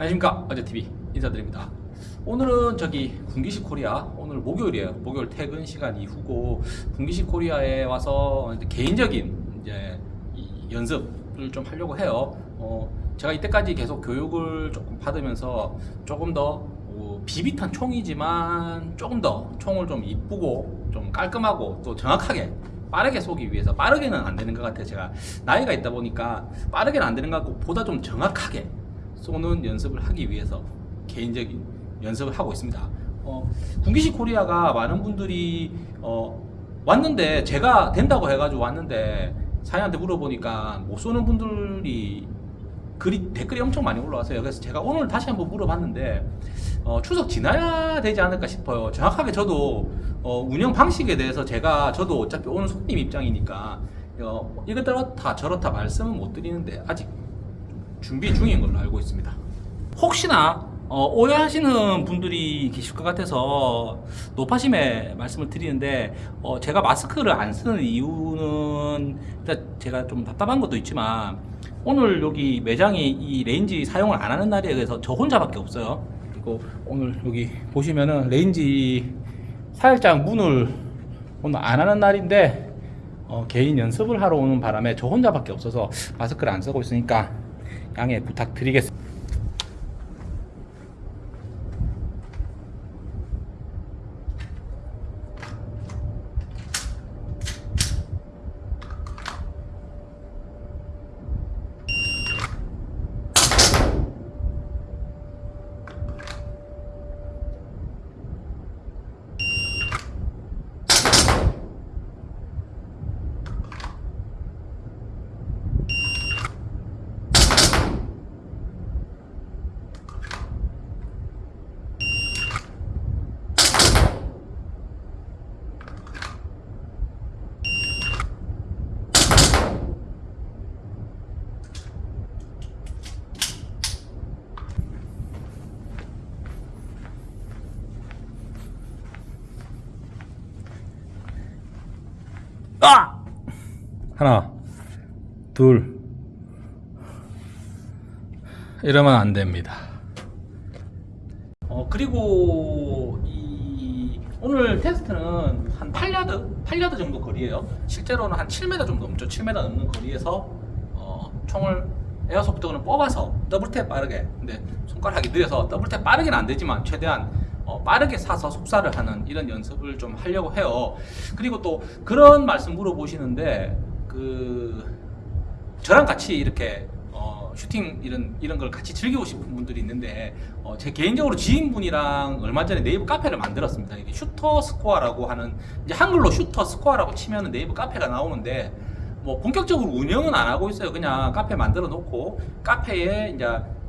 안녕하십니까. 어제TV 인사드립니다. 오늘은 저기 군기식 코리아 오늘 목요일이에요. 목요일 퇴근 시간 이후고 군기식 코리아에 와서 개인적인 이제 이 연습을 좀 하려고 해요. 어, 제가 이때까지 계속 교육을 조금 받으면서 조금 더 어, 비비탄 총이지만 조금 더 총을 좀 이쁘고 좀 깔끔하고 또 정확하게 빠르게 쏘기 위해서 빠르게는 안 되는 것 같아요 제가. 나이가 있다 보니까 빠르게는 안 되는 것 같고 보다 좀 정확하게 쏘는 연습을 하기 위해서 개인적인 연습을 하고 있습니다. 어, 군기식 코리아가 많은 분들이 어, 왔는데 제가 된다고 해가지고 왔는데 사장한테 물어보니까 못 쏘는 분들이 글이, 댓글이 엄청 많이 올라왔어요 그래서 제가 오늘 다시 한번 물어봤는데 어, 추석 지나야 되지 않을까 싶어요. 정확하게 저도 어, 운영 방식에 대해서 제가 저도 어차피 오늘 손님 입장이니까 어, 이렇다 저렇다 말씀은 못 드리는데 아직 준비 중인 걸로 알고 있습니다. 혹시나 어, 오해하시는 분들이 계실 것 같아서 노파심에 말씀을 드리는데 어, 제가 마스크를 안 쓰는 이유는 제가 좀 답답한 것도 있지만 오늘 여기 매장이 이 range 사용을 안 하는 날이에 그래서 저 혼자밖에 없어요. 그리고 오늘 여기 보시면은 range 살짝 문을 오늘 안 하는 날인데 어, 개인 연습을 하러 오는 바람에 저 혼자밖에 없어서 마스크를 안 쓰고 있으니까 양해 부탁드리겠습니다 아! 하나, 둘. 이러면 안 됩니다. 어, 그리고 이 오늘 테스트는 한 8야드, 8야드 정도 거리예요. 실제로는 한 7m 정도 넘죠. 7m 넘는 거리에서 어, 총을 에어소프트건을 뽑아서 더블탭 빠르게 근데 손가락이 느려서 더블탭 빠르게는 안 되지만 최대한 어, 빠르게 사서 속사를 하는 이런 연습을 좀 하려고 해요. 그리고 또 그런 말씀 물어보시는데 그 저랑 같이 이렇게 어, shooting 이런 이런 걸 같이 즐기고 싶은 분들이 있는데 어, 제 개인적으로 지인분이랑 얼마 전에 네이버 카페를 만들었습니다. 이게 슈터 스코어라고 하는 이제 한글로 슈터 스코어라고 치면 네이버 카페가 나오는데 뭐 본격적으로 운영은 안 하고 있어요. 그냥 카페 만들어 놓고 카페에 이제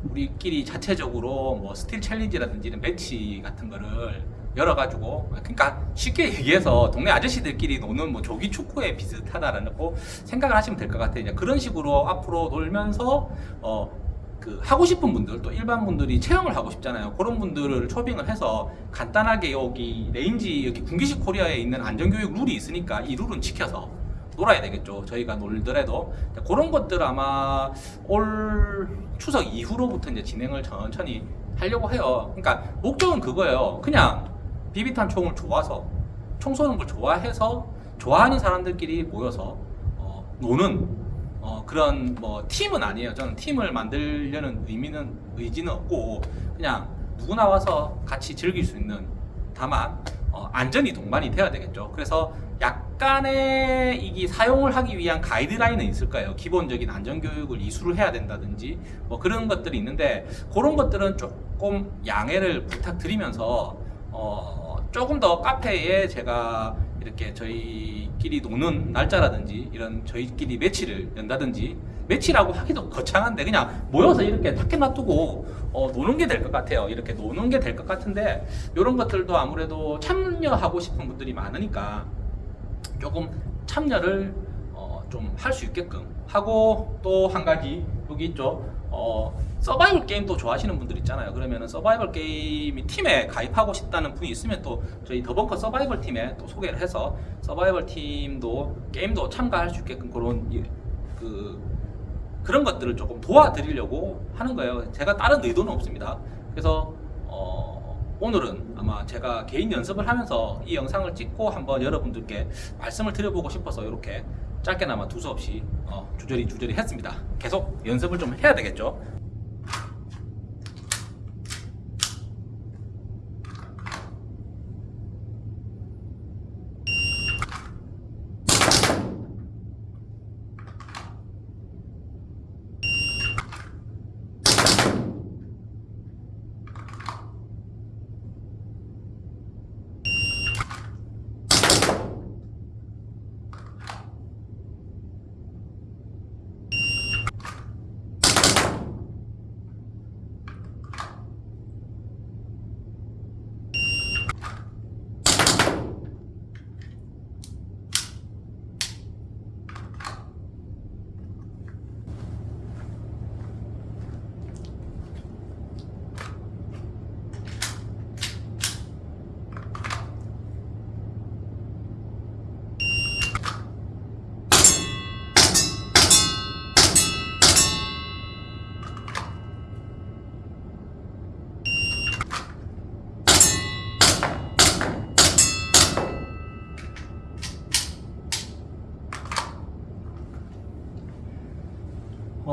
우리끼리 자체적으로 뭐 steel challenge라든지 match 같은 거를 열어가지고 그러니까 쉽게 얘기해서 동네 아저씨들끼리 노는 뭐 조기 축구에 비슷하다라고 생각을 하시면 될 것 같아요. 이제 그런 식으로 앞으로 놀면서 어. 그 하고 싶은 분들 또 일반 분들이 체험을 하고 싶잖아요 그런 분들을 초빙을 해서 간단하게 여기 range 여기 군기식 코리아에 있는 안전교육 룰이 있으니까 이 룰은 지켜서 놀아야 되겠죠. 저희가 놀더라도. 그런 것들 아마 올 추석 이후로부터 이제 진행을 천천히 하려고 해요. 그러니까 목적은 그거예요. 그냥 비비탄 총을 좋아서 총 쏘는 걸 좋아해서 좋아하는 사람들끼리 모여서 어, 노는 어, 그런 뭐 팀은 아니에요. 저는 팀을 만들려는 의미는 의지는 없고 그냥 누구나 와서 같이 즐길 수 있는 다만 어, 안전이 동반이 돼야 되겠죠. 그래서 약간의 이게 사용을 하기 위한 가이드라인은 있을 까요? 기본적인 안전교육을 이수를 해야 된다든지 뭐 그런 것들이 있는데 그런 것들은 조금 양해를 부탁드리면서 어, 조금 더 카페에 제가 이렇게 저희끼리 노는 날짜라든지 이런 저희끼리 매치를 연다든지 매치라고 하기도 거창한데 그냥 모여서 이렇게 탁해 놔두고 어, 노는 게 될 것 같아요. 이렇게 노는 게 될 것 같은데 이런 것들도 아무래도 참여하고 싶은 분들이 많으니까 조금 참여를 어, 좀 할 수 있게끔 하고 또 한 가지 여기 있죠. 어, 서바이벌 게임도 좋아하시는 분들 있잖아요 그러면 서바이벌 게임이 팀에 가입하고 싶다는 분이 있으면 또 저희 더벙커 서바이벌 팀에 또 소개를 해서 서바이벌 팀도 게임도 참가할 수 있게끔 그런 그 그런 것들을 조금 도와드리려고 하는 거예요. 제가 다른 의도는 없습니다. 그래서 어, 오늘은 아마 제가 개인 연습을 하면서 이 영상을 찍고 한번 여러분들께 말씀을 드려보고 싶어서 이렇게 짧게나마 두서없이 어, 주저리 주저리 했습니다. 계속 연습을 좀 해야 되겠죠.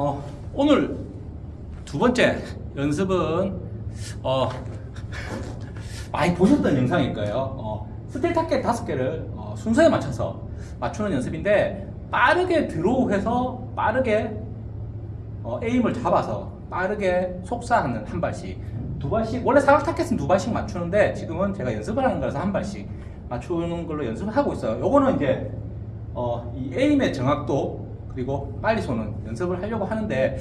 어, 오늘 두 번째 연습은 어, 많이 보셨던 영상일 거예요. 어, steel target 다섯 개를 어, 순서에 맞춰서 맞추는 연습인데 빠르게 draw해서 빠르게 어, aim을 잡아서 빠르게 속사하는 한 발씩 두 발씩 원래 사각 target은 두 발씩 맞추는데 지금은 제가 연습을 하는 거라서 한 발씩 맞추는 걸로 연습을 하고 있어요. 요거는 이제 어, 이 aim의 정확도 그리고 빨리 쏘는 연습을 하려고 하는데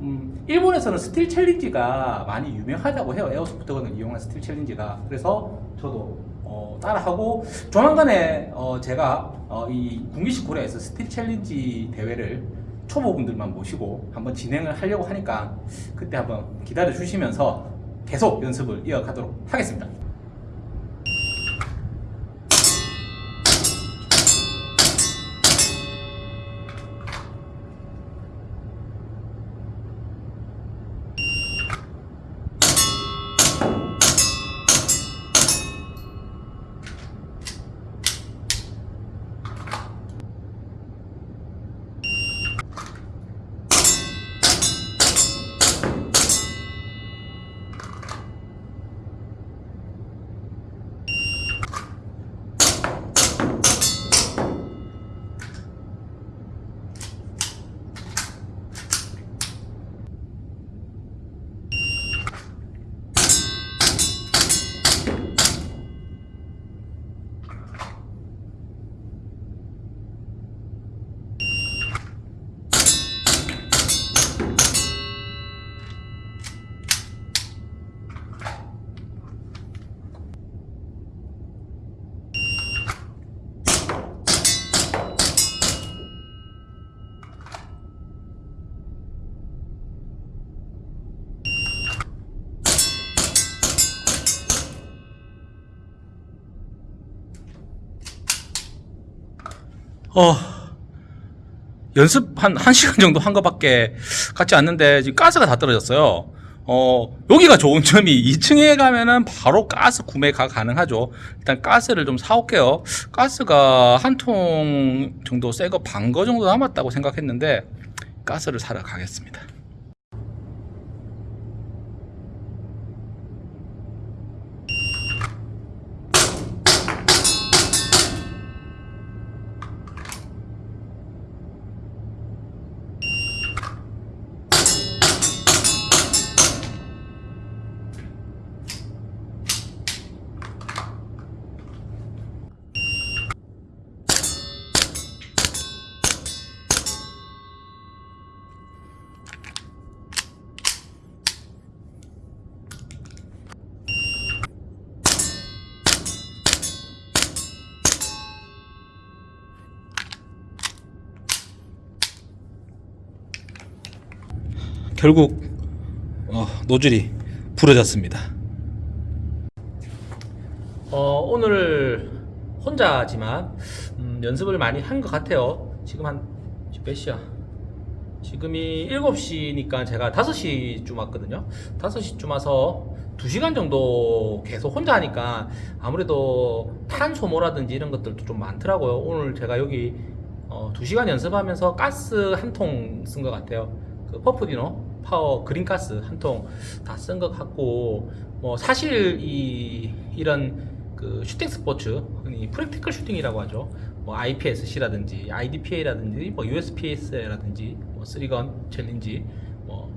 음, 일본에서는 steel challenge가 많이 유명하다고 해요. airsoft gun을 이용한 steel challenge가 그래서 저도 어, 따라하고 조만간에 어, 제가 어, 이 군기식 코리아에서 steel challenge 대회를 초보분들만 모시고 한번 진행을 하려고 하니까 그때 한번 기다려 주시면서 계속 연습을 이어가도록 하겠습니다. 어, 연습 한, 한 시간 정도 한 것밖에 같지 않는데 지금 가스가 다 떨어졌어요. 어, 여기가 좋은 점이 2층에 가면은 바로 가스 구매가 가능하죠. 일단 가스를 좀 사올게요. 가스가 한 통 정도 새 거 반 거 정도 남았다고 생각했는데 가스를 사러 가겠습니다. 결국 어, 노즐이 부러졌습니다. 어, 오늘 혼자지만 음, 연습을 많이 한 것 같아요. 지금 한몇 시야? 지금이 7시니까 제가 5시쯤 왔거든요. 5시쯤 와서 2시간 정도 계속 혼자 하니까 아무래도 탄 소모라든지 이런 것들도 좀 많더라고요. 오늘 제가 여기 어, 2시간 연습하면서 가스 한 통 쓴 것 같아요. 그 퍼프디노 파워 그린 가스 한 통 다 쓴 것 같고 뭐 사실 이 이런 그 shooting sports 흔히 practical shooting이라고 하죠. 뭐 IPSC라든지 IDPA라든지 뭐 USPSA라든지 뭐 three gun challenge 뭐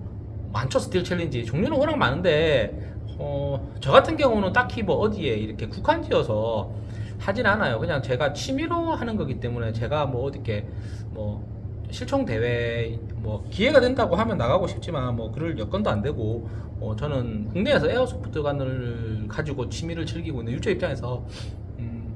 많죠 steel challenge 종류는 워낙 많은데 어, 저 같은 경우는 딱히 뭐 어디에 이렇게 국한지어서 하진 않아요. 그냥 제가 취미로 하는 거기 때문에 제가 뭐 어디게 뭐 실총 대회 뭐 기회가 된다고 하면 나가고 싶지만 뭐 그럴 여건도 안 되고 어, 저는 국내에서 에어소프트건을 가지고 취미를 즐기고 있는 유저 입장에서 음,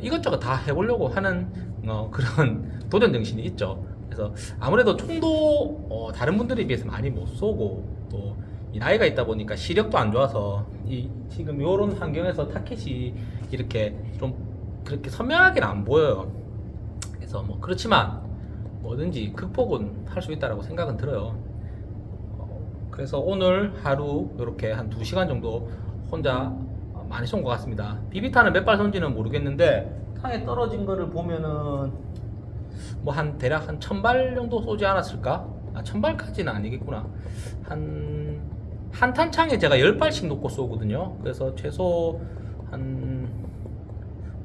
이것저것 다 해보려고 하는 어, 그런 도전 정신이 있죠. 그래서 아무래도 총도 어, 다른 분들에 비해서 많이 못 쏘고 또이 나이가 있다 보니까 시력도 안 좋아서 이 지금 이런 환경에서 타켓이 이렇게 좀 그렇게 선명하게는 안 보여요. 그래서 뭐 그렇지만 뭐든지 극복은 할 수 있다라고 생각은 들어요. 어, 그래서 오늘 하루 이렇게 한 2시간 정도 혼자 많이 쏜 것 같습니다. 비비탄은 몇 발 쏜지는 모르겠는데 땅에 떨어진 거를 보면은 뭐 한 대략 한천발 정도 쏘지 않았을까? 아, 천 발까지는 아니겠구나. 한, 한 탄창에 제가 열 발씩 놓고 쏘거든요. 그래서 최소 한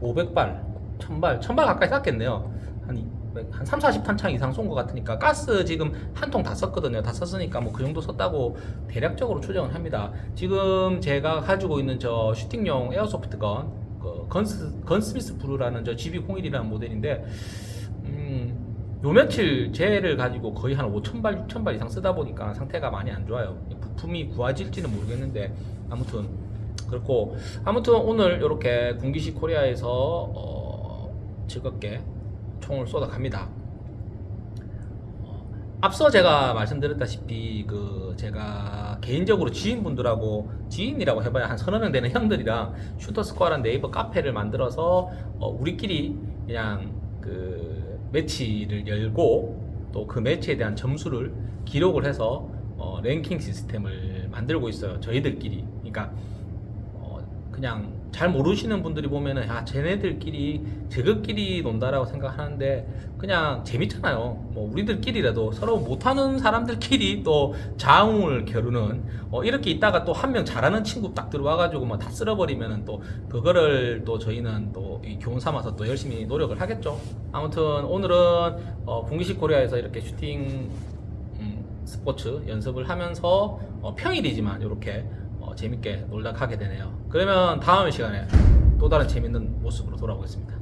500발, 1000발, 1000발 가까이 쐈겠네요. 한, 200, 한 3, 40탄창 이상 쏜 것 같으니까 가스 지금 한 통 다 썼거든요. 다 썼으니까 뭐 그 정도 썼다고 대략적으로 추정을 합니다. 지금 제가 가지고 있는 저 슈팅용 에어소프트건, 그 건스, 건스미스 브루라는 저 GB01이라는 모델인데, 음, 요 며칠 쟤를 가지고 거의 한 5,000발, 6,000발 이상 쓰다 보니까 상태가 많이 안 좋아요. 이 부품이 구해질지는 모르겠는데, 아무튼, 그렇고, 아무튼 오늘 이렇게 군기시 코리아에서, 어, 즐겁게 총을 쏟아갑니다. 어, 앞서 제가 말씀드렸다시피, 그, 제가 개인적으로 지인분들하고, 지인이라고 해봐야 한 서너 명 되는 형들이랑 슈터스코어란 네이버 카페를 만들어서, 어, 우리끼리 그냥 그 매치를 열고 또 그 매치에 대한 점수를 기록을 해서 어, 랭킹 시스템을 만들고 있어요. 저희들끼리. 그러니까 어, 그냥 잘 모르시는 분들이 보면은 아 쟤네들끼리 저것끼리 논다라고 생각하는데 그냥 재밌잖아요. 뭐 우리들끼리라도 서로 못하는 사람들끼리 또 자웅을 겨루는 어, 이렇게 있다가 또 한 명 잘하는 친구 딱 들어와가지고 뭐다 쓸어버리면은 또 그거를 또 저희는 또이 교훈 삼아서 또 열심히 노력을 하겠죠. 아무튼 오늘은 어, 분기식 코리아에서 이렇게 슈팅 음, 스포츠 연습을 하면서 어, 평일이지만 이렇게 어, 재밌게 놀다 가게 되네요. 그러면 다음 시간에 또 다른 재밌는 모습으로 돌아오겠습니다.